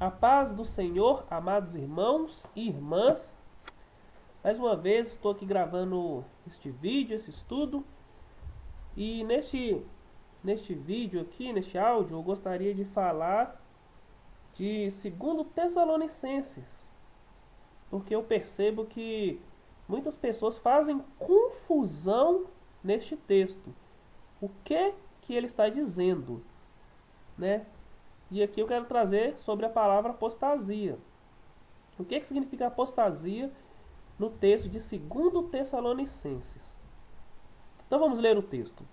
A paz do Senhor, amados irmãos e irmãs. Mais uma vez estou aqui gravando este vídeo, esse estudo. E neste, neste vídeo aqui, neste áudio, eu gostaria de falar de 2 Tessalonicenses. Porque eu percebo que muitas pessoas fazem confusão neste texto. O que que ele está dizendo, né? E aqui eu quero trazer sobre a palavra apostasia. O que, que significa apostasia no texto de 2 Tessalonicenses? Então vamos ler o texto.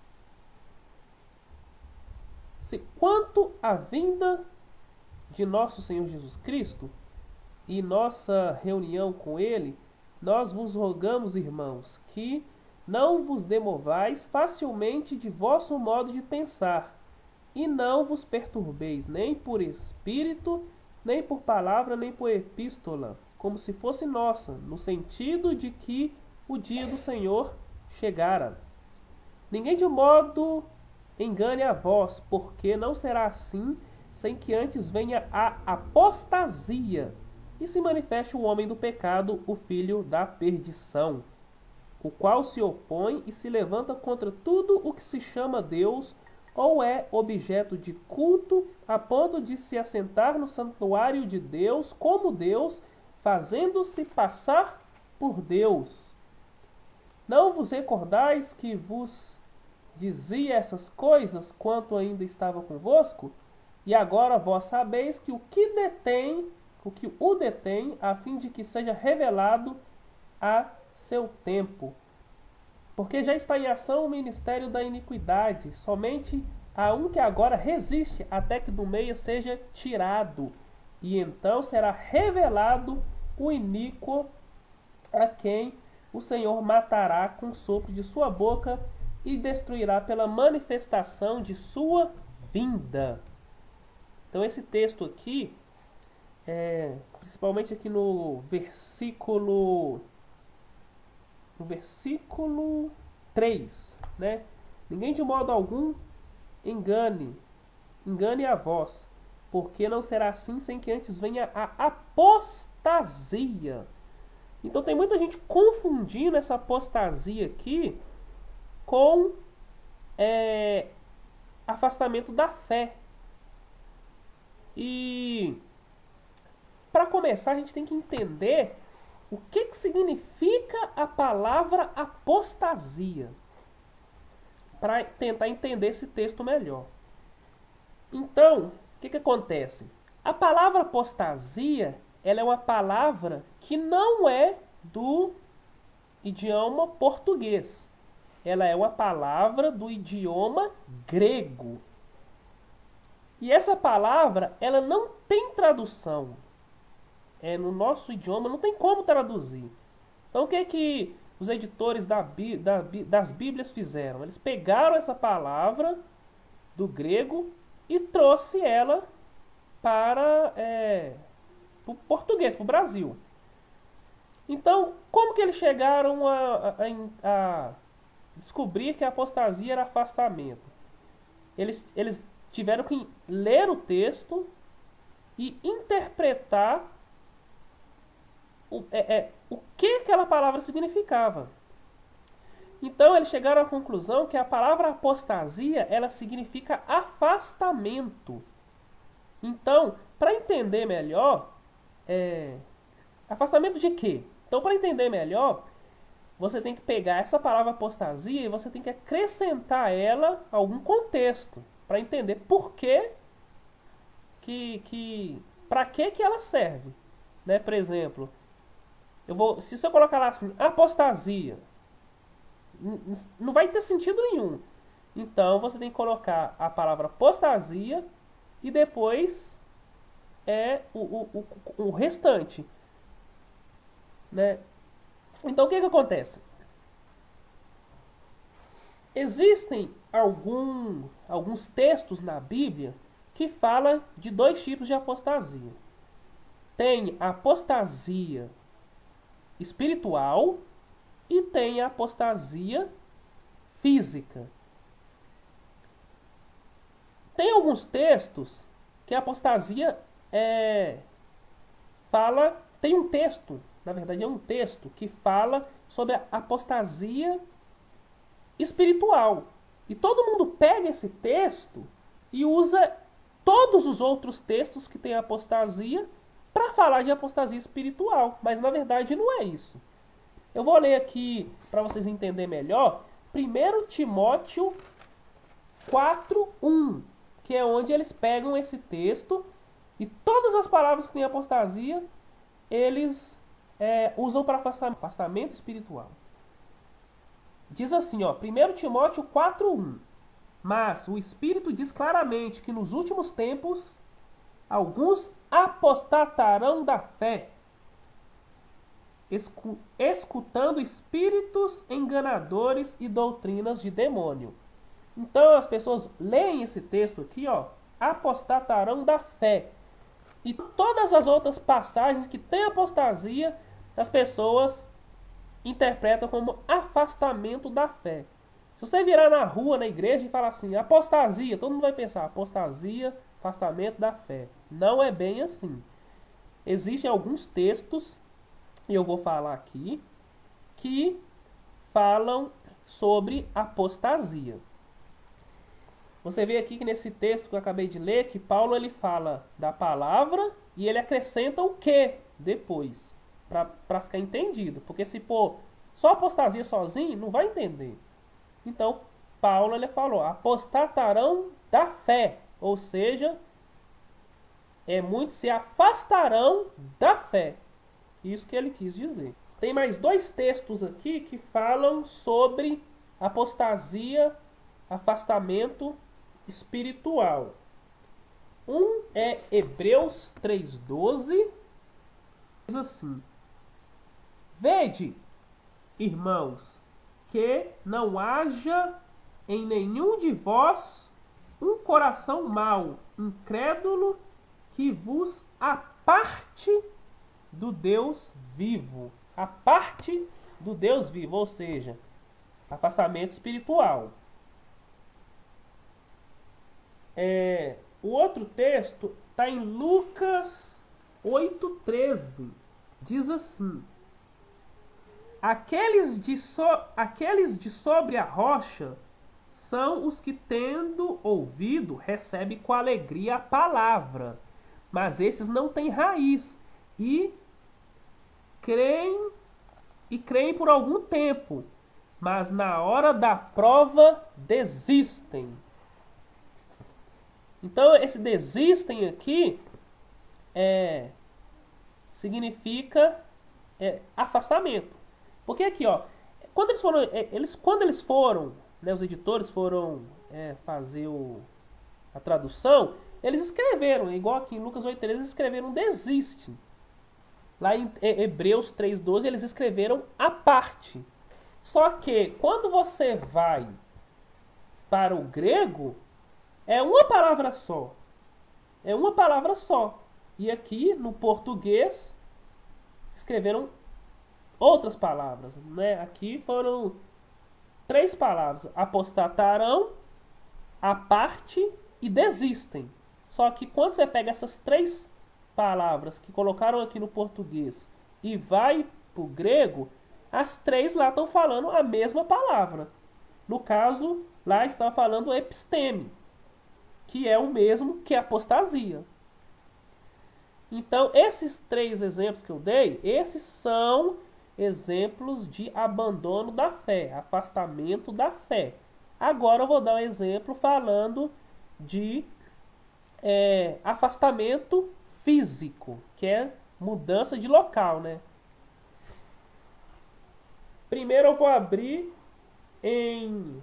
Se quanto à vinda de nosso Senhor Jesus Cristo e nossa reunião com Ele, nós vos rogamos, irmãos, que não vos demovais facilmente de vosso modo de pensar e não vos perturbeis nem por espírito, nem por palavra, nem por epístola, como se fosse nossa, no sentido de que o dia do Senhor chegara. Ninguém de modo engane a vós, porque não será assim sem que antes venha a apostasia e se manifeste o homem do pecado, o filho da perdição, o qual se opõe e se levanta contra tudo o que se chama Deus ou é objeto de culto a ponto de se assentar no santuário de Deus como Deus, fazendo-se passar por Deus. Não vos recordais que vos dizia essas coisas quanto ainda estava convosco? E agora vós sabeis que o que detém, o que o detém, a fim de que seja revelado a seu tempo. Porque já está em ação o ministério da iniquidade, somente a um que agora resiste até que do meio seja tirado, e então será revelado o iníquo a quem o Senhor matará com o sopro de sua boca e destruirá pela manifestação de sua vinda. Então esse texto aqui, é, principalmente aqui no versículo no versículo 3, né? Ninguém de modo algum engane, engane a vós, porque não será assim sem que antes venha a apostasia. Então tem muita gente confundindo essa apostasia aqui com é, afastamento da fé. E para começar, a gente tem que entender o que, que significa a palavra apostasia? Para tentar entender esse texto melhor. Então, o que, que acontece? A palavra apostasia ela é uma palavra que não é do idioma português. Ela é uma palavra do idioma grego. E essa palavra ela não tem tradução é, no nosso idioma não tem como traduzir. Então o que é que os editores da, da, das Bíblias fizeram? Eles pegaram essa palavra do grego e trouxe ela para é, o português, para o Brasil. Então, como que eles chegaram a, a, a, descobrir que a apostasia era afastamento? Eles, eles tiveram que ler o texto e interpretar o, é, é, o que aquela palavra significava. Então eles chegaram à conclusão que a palavra apostasia ela significa afastamento. Então, para entender melhor, é, afastamento de quê? Então, para entender melhor, você tem que pegar essa palavra apostasia e você tem que acrescentar ela algum contexto para entender por que que, que para que que ela serve, né? Por exemplo, eu vou, se você colocar lá assim, apostasia, não vai ter sentido nenhum. Então você tem que colocar a palavra apostasia e depois é o, o, o, o restante. Né? Então o que, que acontece? Existem algum, alguns textos na Bíblia que falam de dois tipos de apostasia. Tem apostasia espiritual e tem a apostasia física. Tem alguns textos que a apostasia é, fala, tem um texto, na verdade é um texto que fala sobre a apostasia espiritual. E todo mundo pega esse texto e usa todos os outros textos que tem apostasia para falar de apostasia espiritual, mas na verdade não é isso. Eu vou ler aqui para vocês entenderem melhor, 1 Timóteo 4:1, que é onde eles pegam esse texto e todas as palavras que tem apostasia, eles é, usam para afastamento espiritual. Diz assim, ó, 1 Timóteo 4:1. Mas o Espírito diz claramente que nos últimos tempos alguns apostatarão da fé, escutando espíritos enganadores e doutrinas de demônio. Então as pessoas leem esse texto aqui, ó, apostatarão da fé. E todas as outras passagens que tem apostasia, as pessoas interpretam como afastamento da fé. Se você virar na rua, na igreja e falar assim, apostasia, todo mundo vai pensar, apostasia, afastamento da fé. Não é bem assim. Existem alguns textos, e eu vou falar aqui, que falam sobre apostasia. Você vê aqui que nesse texto que eu acabei de ler, que Paulo ele fala da palavra e ele acrescenta o que depois, para ficar entendido. Porque se pôr só apostasia sozinho, não vai entender. Então, Paulo ele falou, apostatarão da fé, ou seja, é muitos se afastarão da fé. Isso que ele quis dizer. Tem mais dois textos aqui que falam sobre apostasia, afastamento espiritual. Um é Hebreus 3,12, diz assim: Vede, irmãos, que não haja em nenhum de vós um coração mau, incrédulo, que vos aparte do Deus vivo. A parte do Deus vivo, ou seja, afastamento espiritual. É, o outro texto está em Lucas 8,13. Diz assim: aqueles de, so, aqueles de sobre a rocha são os que, tendo ouvido, recebem com alegria a palavra, mas esses não têm raiz e creem e creem por algum tempo, mas na hora da prova desistem. Então, esse desistem aqui é, significa é, afastamento. Porque aqui, ó, quando eles foram, é, eles, quando eles foram, né, os editores foram é, fazer o, a tradução, eles escreveram, igual aqui em Lucas 8,13, eles escreveram desiste. Lá em Hebreus 3,12 eles escreveram a parte. Só que quando você vai para o grego, é uma palavra só. É uma palavra só. E aqui no português escreveram outras palavras. Né? Aqui foram três palavras: apostatarão, a parte e desistem. Só que quando você pega essas três palavras que colocaram aqui no português e vai para o grego, as três lá estão falando a mesma palavra. No caso, lá está falando episteme que é o mesmo que apostasia. Então, esses três exemplos que eu dei, esses são exemplos de abandono da fé, afastamento da fé. Agora eu vou dar um exemplo falando de é, afastamento físico, que é mudança de local, né? Primeiro eu vou abrir em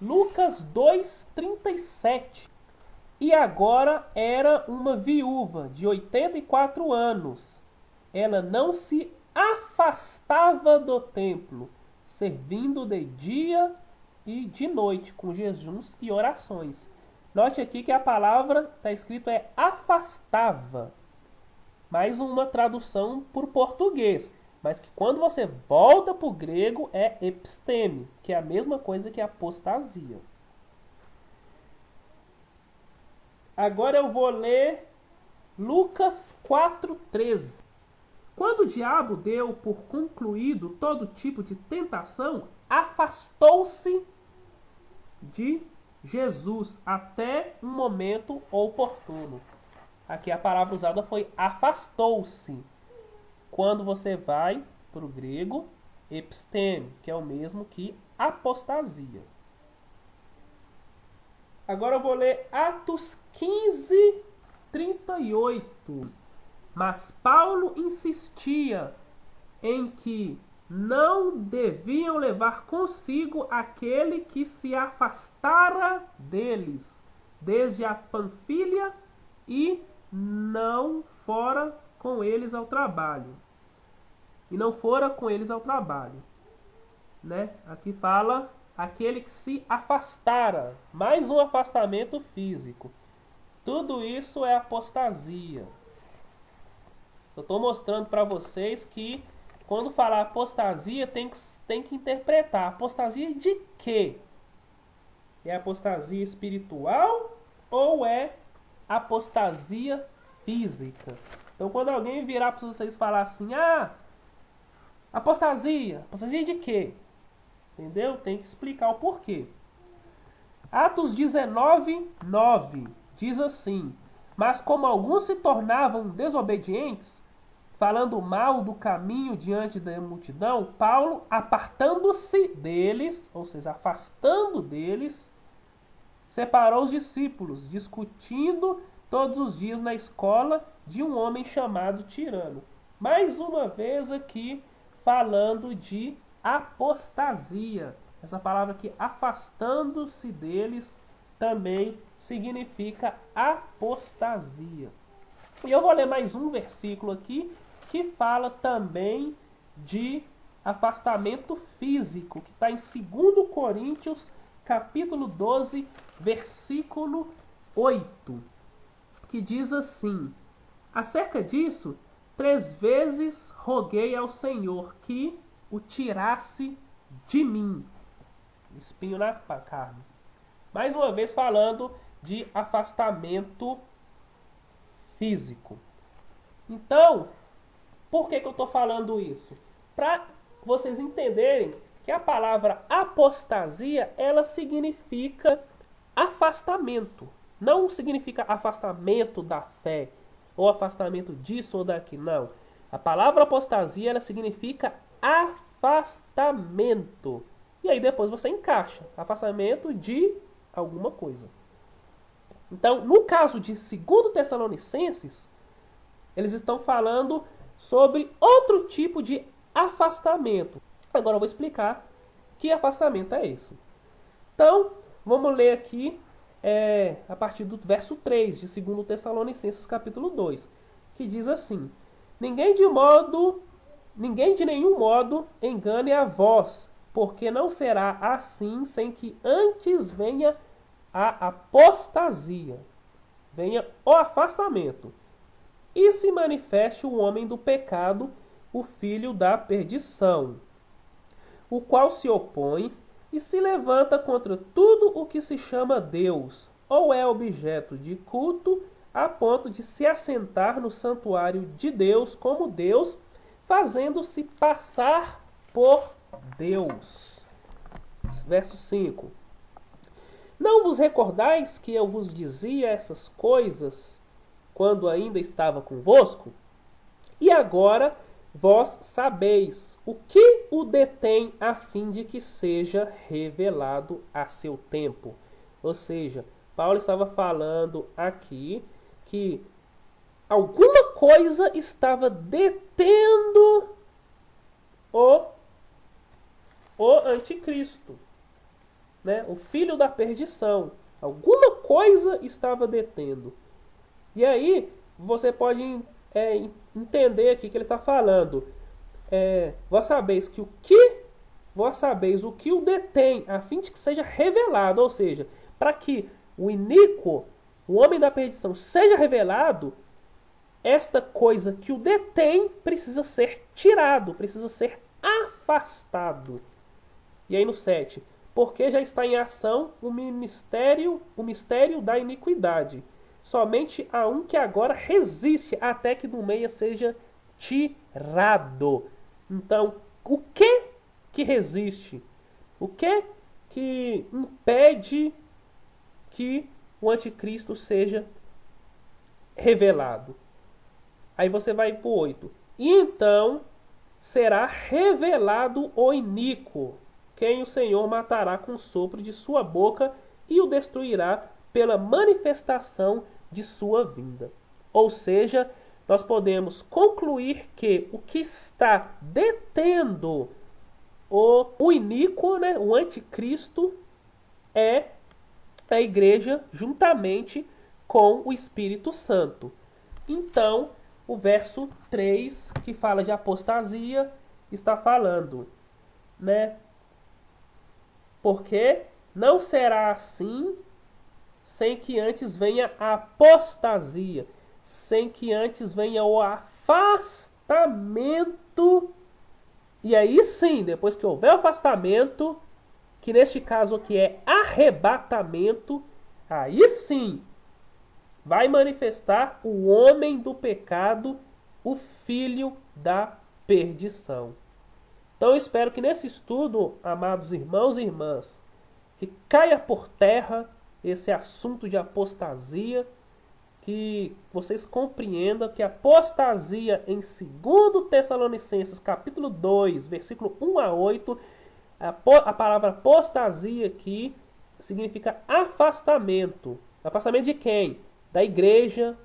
Lucas 2:37. E agora era uma viúva de 84 anos. Ela não se afastava do templo, servindo de dia e de noite com jejuns e orações. Note aqui que a palavra está escrito é afastava. Mais uma tradução por português mas que quando você volta para o grego é episteme, que é a mesma coisa que apostasia. Agora eu vou ler Lucas 4,13 Quando o diabo deu por concluído todo tipo de tentação, afastou-se de Jesus até um momento oportuno. Aqui a palavra usada foi afastou-se. Quando você vai para o grego, episteme, que é o mesmo que apostasia. Agora eu vou ler Atos 15, 38. Mas Paulo insistia em que não deviam levar consigo aquele que se afastara deles, desde a Panfilha e não fora com eles ao trabalho. E não fora com eles ao trabalho. Né? Aqui fala aquele que se afastara, mais um afastamento físico. Tudo isso é apostasia. Eu estou mostrando para vocês que quando falar apostasia tem que, tem que interpretar. Apostasia de quê? É apostasia espiritual ou é apostasia física? Então quando alguém virar para vocês falar assim, ah, apostasia, apostasia de quê? Entendeu? Tem que explicar o porquê. Atos 19, 9 diz assim: Mas como alguns se tornavam desobedientes, falando mal do caminho diante da multidão, Paulo, apartando-se deles, ou seja, afastando deles, separou os discípulos, discutindo todos os dias na escola de um homem chamado Tirano. Mais uma vez aqui falando de apostasia. Essa palavra aqui, afastando-se deles, também significa apostasia. E eu vou ler mais um versículo aqui que fala também de afastamento físico, que está em 2 Coríntios, capítulo 12, versículo 8, que diz assim: Acerca disso, três vezes roguei ao Senhor que o tirasse de mim. Espinho na carne. Mais uma vez falando de afastamento físico. Então, por que, que eu estou falando isso? Para vocês entenderem que a palavra apostasia ela significa afastamento. Não significa afastamento da fé ou afastamento disso ou daqui, não. A palavra apostasia ela significa afastamento. E aí depois você encaixa afastamento de alguma coisa. Então, no caso de 2 Tessalonicenses, eles estão falando sobre outro tipo de afastamento. Agora eu vou explicar que afastamento é esse. Então, vamos ler aqui é, a partir do verso 3 de 2 Tessalonicenses capítulo 2, que diz assim: Ninguém de modo ninguém de nenhum modo engane a vós, porque não será assim sem que antes venha a apostasia, venha o afastamento e se manifeste o homem do pecado, o filho da perdição, o qual se opõe e se levanta contra tudo o que se chama Deus, ou é objeto de culto, a ponto de se assentar no santuário de Deus como Deus, fazendo-se passar por Deus. Verso 5. Não vos recordais que eu vos dizia essas coisas quando ainda estava convosco? E agora vós sabeis o que o detém a fim de que seja revelado a seu tempo. Ou seja, Paulo estava falando aqui que alguma coisa estava detendo o, o anticristo, né? o filho da perdição. Alguma coisa estava detendo. E aí você pode é, entender aqui que ele está falando. É, vós sabeis que o que vós sabeis o que o detém, a fim de que seja revelado, ou seja, para que o iníquo, o homem da perdição, seja revelado, esta coisa que o detém precisa ser tirado, precisa ser afastado. E aí no 7, porque já está em ação o ministério, o mistério da iniquidade somente a um que agora resiste até que do meio seja tirado. Então, o que que resiste? O que que impede que o anticristo seja revelado? Aí você vai para o 8. E então será revelado o iníquo, quem o Senhor matará com o sopro de sua boca e o destruirá pela manifestação de sua vinda. Ou seja, nós podemos concluir que o que está detendo o, o iníquo, né, o anticristo, é a igreja juntamente com o Espírito Santo. Então, o verso 3, que fala de apostasia, está falando, né? Porque não será assim sem que antes venha a apostasia, sem que antes venha o afastamento. E aí sim, depois que houver afastamento, que neste caso aqui é arrebatamento, aí sim vai manifestar o homem do pecado, o filho da perdição. Então eu espero que nesse estudo, amados irmãos e irmãs, que caia por terra esse assunto de apostasia, que vocês compreendam que apostasia em 2 Tessalonicenses capítulo 2, versículo 1 a 8, a, a palavra apostasia aqui significa afastamento. Afastamento de quem? da igreja,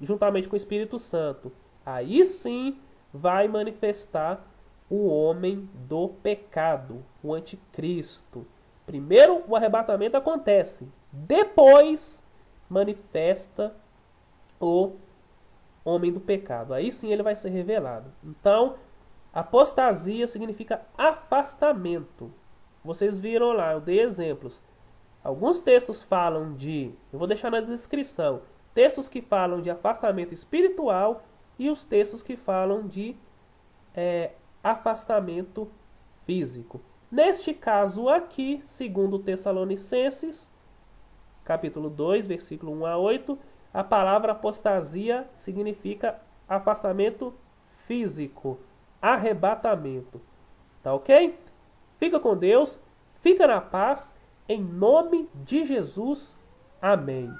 juntamente com o Espírito Santo. Aí sim vai manifestar o homem do pecado, o anticristo. Primeiro o arrebatamento acontece, depois manifesta o homem do pecado. Aí sim ele vai ser revelado. Então, apostasia significa afastamento. Vocês viram lá, eu dei exemplos. Alguns textos falam de, eu vou deixar na descrição, textos que falam de afastamento espiritual e os textos que falam de é, afastamento físico. Neste caso aqui, segundo Tessalonicenses, capítulo 2, versículo 1 a 8, a palavra apostasia significa afastamento físico, arrebatamento. Tá ok? Fica com Deus, fica na paz em nome de Jesus. Amém.